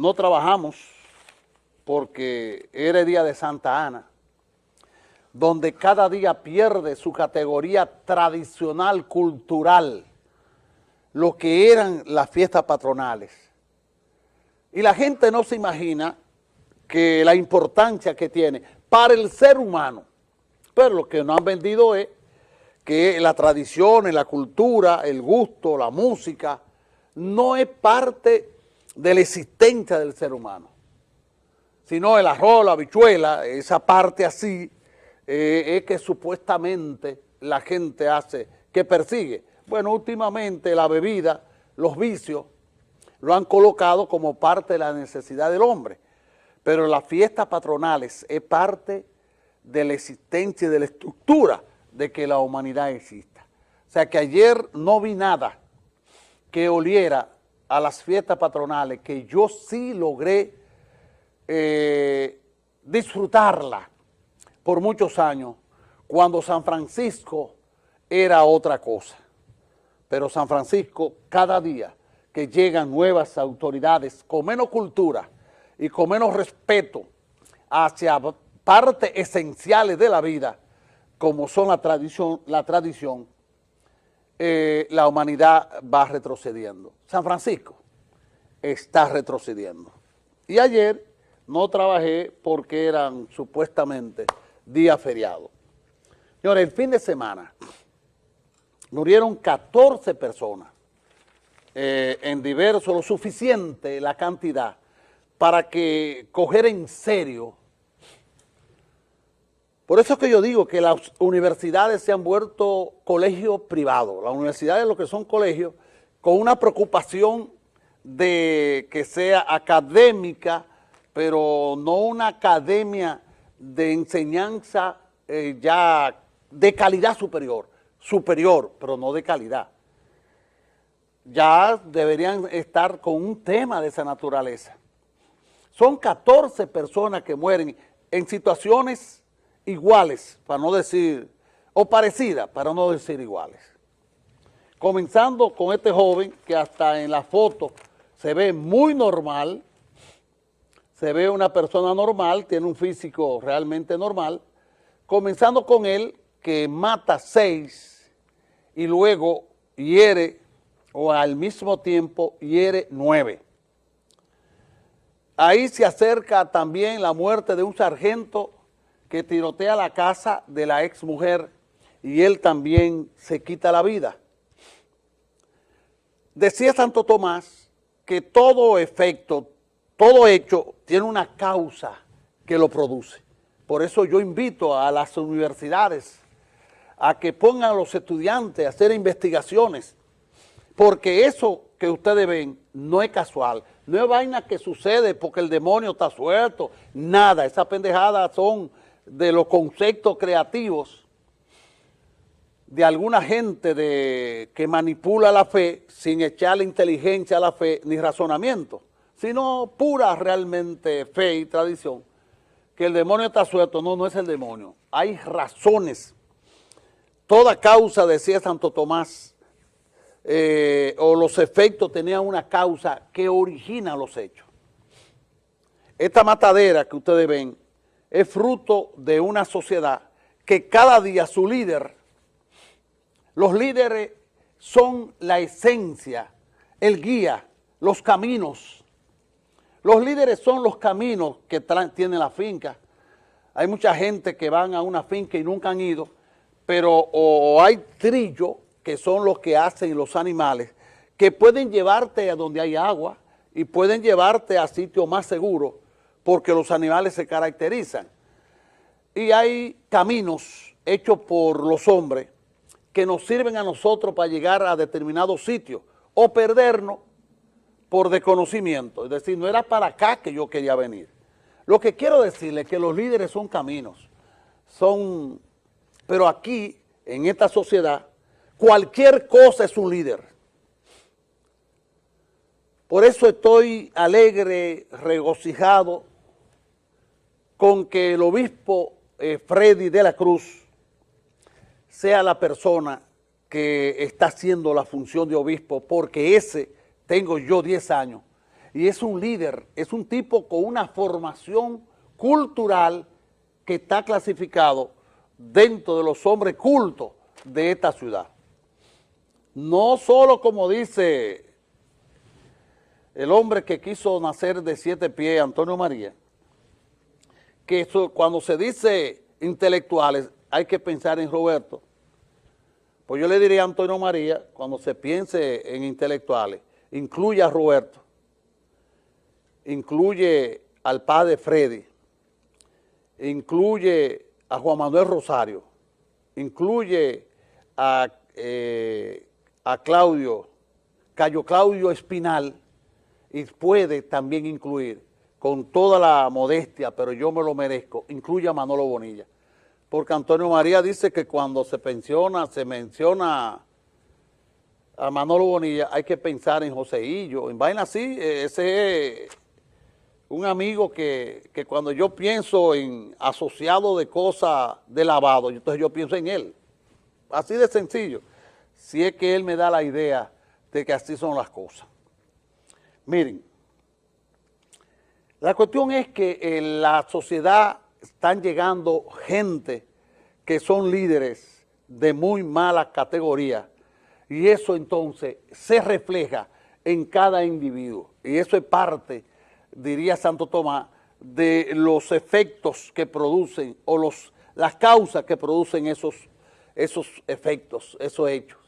no trabajamos porque era día de Santa Ana, donde cada día pierde su categoría tradicional, cultural, lo que eran las fiestas patronales. Y la gente no se imagina que la importancia que tiene para el ser humano. Pero lo que nos han vendido es que la tradición, la cultura, el gusto, la música, no es parte de la existencia del ser humano, sino el arroz, la habichuela, esa parte así, eh, es que supuestamente la gente hace, que persigue. Bueno, últimamente la bebida, los vicios, lo han colocado como parte de la necesidad del hombre, pero las fiestas patronales es parte de la existencia y de la estructura de que la humanidad exista. O sea que ayer no vi nada que oliera a las fiestas patronales, que yo sí logré eh, disfrutarla por muchos años, cuando San Francisco era otra cosa. Pero San Francisco, cada día que llegan nuevas autoridades con menos cultura y con menos respeto hacia partes esenciales de la vida, como son la tradición, la tradición, eh, la humanidad va retrocediendo. San Francisco está retrocediendo. Y ayer no trabajé porque eran supuestamente días feriados. Señores, el fin de semana murieron 14 personas eh, en diversos, lo suficiente la cantidad para que coger en serio por eso es que yo digo que las universidades se han vuelto colegios privados. Las universidades lo que son colegios con una preocupación de que sea académica, pero no una academia de enseñanza eh, ya de calidad superior, superior, pero no de calidad. Ya deberían estar con un tema de esa naturaleza. Son 14 personas que mueren en situaciones iguales, para no decir, o parecidas, para no decir iguales. Comenzando con este joven que hasta en la foto se ve muy normal, se ve una persona normal, tiene un físico realmente normal, comenzando con él que mata seis y luego hiere o al mismo tiempo hiere nueve. Ahí se acerca también la muerte de un sargento que tirotea la casa de la ex mujer y él también se quita la vida. Decía Santo Tomás que todo efecto, todo hecho tiene una causa que lo produce. Por eso yo invito a las universidades a que pongan a los estudiantes a hacer investigaciones, porque eso que ustedes ven no es casual, no es vaina que sucede porque el demonio está suelto, nada, esas pendejadas son de los conceptos creativos de alguna gente de, que manipula la fe sin echarle inteligencia a la fe ni razonamiento, sino pura realmente fe y tradición, que el demonio está suelto, no, no es el demonio, hay razones. Toda causa, decía Santo Tomás, eh, o los efectos tenían una causa que origina los hechos. Esta matadera que ustedes ven es fruto de una sociedad que cada día su líder, los líderes son la esencia, el guía, los caminos. Los líderes son los caminos que tiene la finca. Hay mucha gente que van a una finca y nunca han ido, pero o hay trillos que son los que hacen los animales, que pueden llevarte a donde hay agua y pueden llevarte a sitios más seguros porque los animales se caracterizan. Y hay caminos hechos por los hombres que nos sirven a nosotros para llegar a determinados sitios o perdernos por desconocimiento. Es decir, no era para acá que yo quería venir. Lo que quiero decirle es que los líderes son caminos, son, pero aquí, en esta sociedad, cualquier cosa es un líder. Por eso estoy alegre, regocijado, con que el obispo eh, Freddy de la Cruz sea la persona que está haciendo la función de obispo, porque ese tengo yo 10 años, y es un líder, es un tipo con una formación cultural que está clasificado dentro de los hombres cultos de esta ciudad. No solo como dice el hombre que quiso nacer de siete pies, Antonio María, que cuando se dice intelectuales hay que pensar en Roberto, pues yo le diría a Antonio María, cuando se piense en intelectuales, incluye a Roberto, incluye al padre Freddy, incluye a Juan Manuel Rosario, incluye a, eh, a Claudio, Cayo Claudio Espinal, y puede también incluir, con toda la modestia, pero yo me lo merezco, incluye a Manolo Bonilla. Porque Antonio María dice que cuando se pensiona, se menciona a Manolo Bonilla, hay que pensar en Joseillo, en vaina así, ese es un amigo que, cuando yo pienso en asociado de cosas de lavado, entonces yo pienso en él. Así de sencillo. Si es que él me da la idea de que así son las cosas. Miren, la cuestión es que en la sociedad están llegando gente que son líderes de muy mala categoría y eso entonces se refleja en cada individuo y eso es parte diría Santo Tomás, de los efectos que producen o los, las causas que producen esos, esos efectos, esos hechos.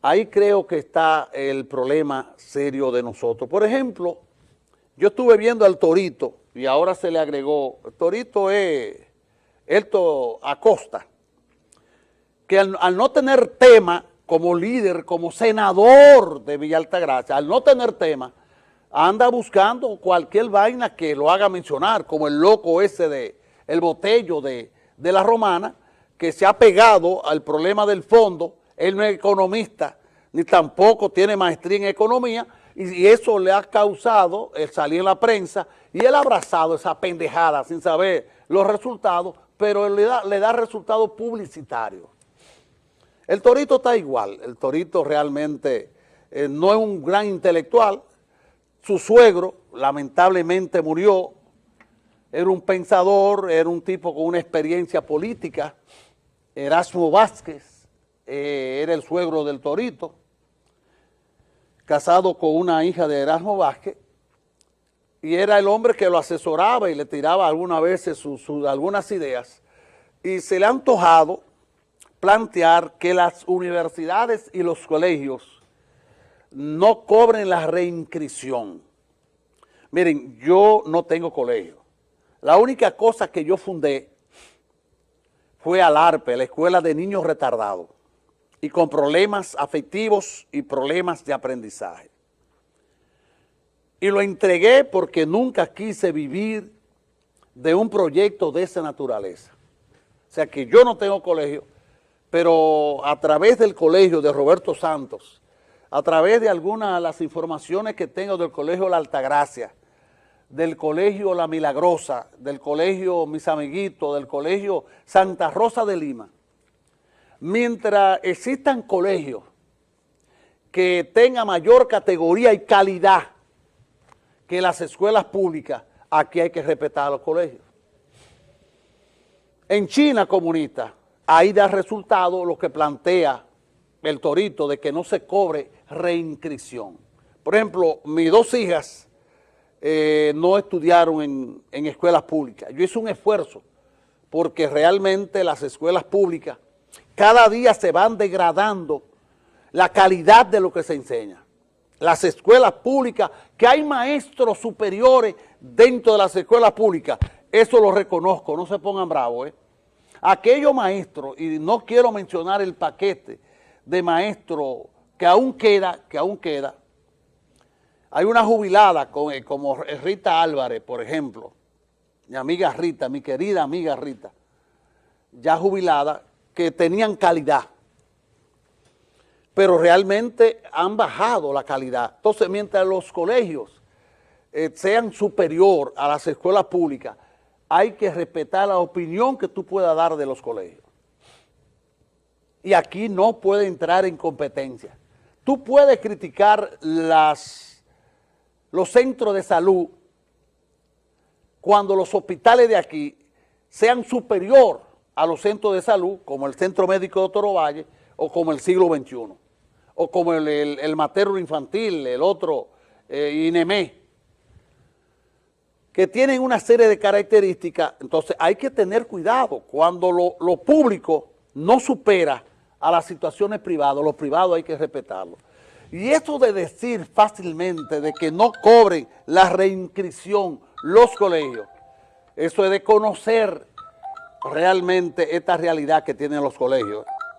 Ahí creo que está el problema serio de nosotros. Por ejemplo, yo estuve viendo al Torito y ahora se le agregó, Torito es Elto Acosta, que al, no tener tema como líder, como senador de Villa Altagracia, al no tener tema, anda buscando cualquier vaina que lo haga mencionar, como el loco ese de el botello de, la romana, que se ha pegado al problema del fondo, él no es economista, ni tampoco tiene maestría en economía, y, eso le ha causado el salir en la prensa, y él ha abrazado esa pendejada sin saber los resultados, pero le da, le da resultados publicitarios. El Torito está igual, el Torito realmente eh, no es un gran intelectual, su suegro lamentablemente murió, era un pensador, era un tipo con una experiencia política, Erasmo Vázquez, eh, era el suegro del Torito, casado con una hija de Erasmo Vázquez, y era el hombre que lo asesoraba y le tiraba algunas veces algunas ideas, y se le ha antojado plantear que las universidades y los colegios no cobren la reinscripción. Miren, yo no tengo colegio. La única cosa que yo fundé fue al ARPE, la Escuela de Niños Retardados, y con problemas afectivos y problemas de aprendizaje. Y lo entregué porque nunca quise vivir de un proyecto de esa naturaleza. O sea que yo no tengo colegio, pero a través del colegio de Roberto Santos, a través de algunas de las informaciones que tengo del Colegio La Altagracia, del Colegio La Milagrosa, del Colegio Mis Amiguitos, del Colegio Santa Rosa de Lima, mientras existan colegios que tengan mayor categoría y calidad que las escuelas públicas, aquí hay que respetar a los colegios. En China comunista, ahí da resultado lo que plantea el torito de que no se cobre reinscripción. Por ejemplo, mis dos hijas eh, no estudiaron en, en escuelas públicas. Yo hice un esfuerzo porque realmente las escuelas públicas cada día se van degradando la calidad de lo que se enseña. Las escuelas públicas, que hay maestros superiores dentro de las escuelas públicas, eso lo reconozco, no se pongan bravos. ¿eh? Aquellos maestros, y no quiero mencionar el paquete de maestros que aún queda, que aún queda. Hay una jubilada eh, como Rita Álvarez, por ejemplo, mi amiga Rita, mi querida amiga Rita, ya jubilada, que tenían calidad, pero realmente han bajado la calidad. Entonces, mientras los colegios eh, sean superior a las escuelas públicas, hay que respetar la opinión que tú puedas dar de los colegios. Y aquí no puede entrar en competencia tú puedes criticar las, los centros de salud cuando los hospitales de aquí sean superior a los centros de salud, como el Centro Médico de Toro Valle, o como el siglo XXI, o como el, el, materno infantil, el otro, eh, INEME, que tienen una serie de características, entonces hay que tener cuidado cuando lo, lo público no supera a las situaciones privadas, los privados hay que respetarlo. Y esto de decir fácilmente de que no cobren la reinscripción los colegios, eso es de conocer realmente esta realidad que tienen los colegios.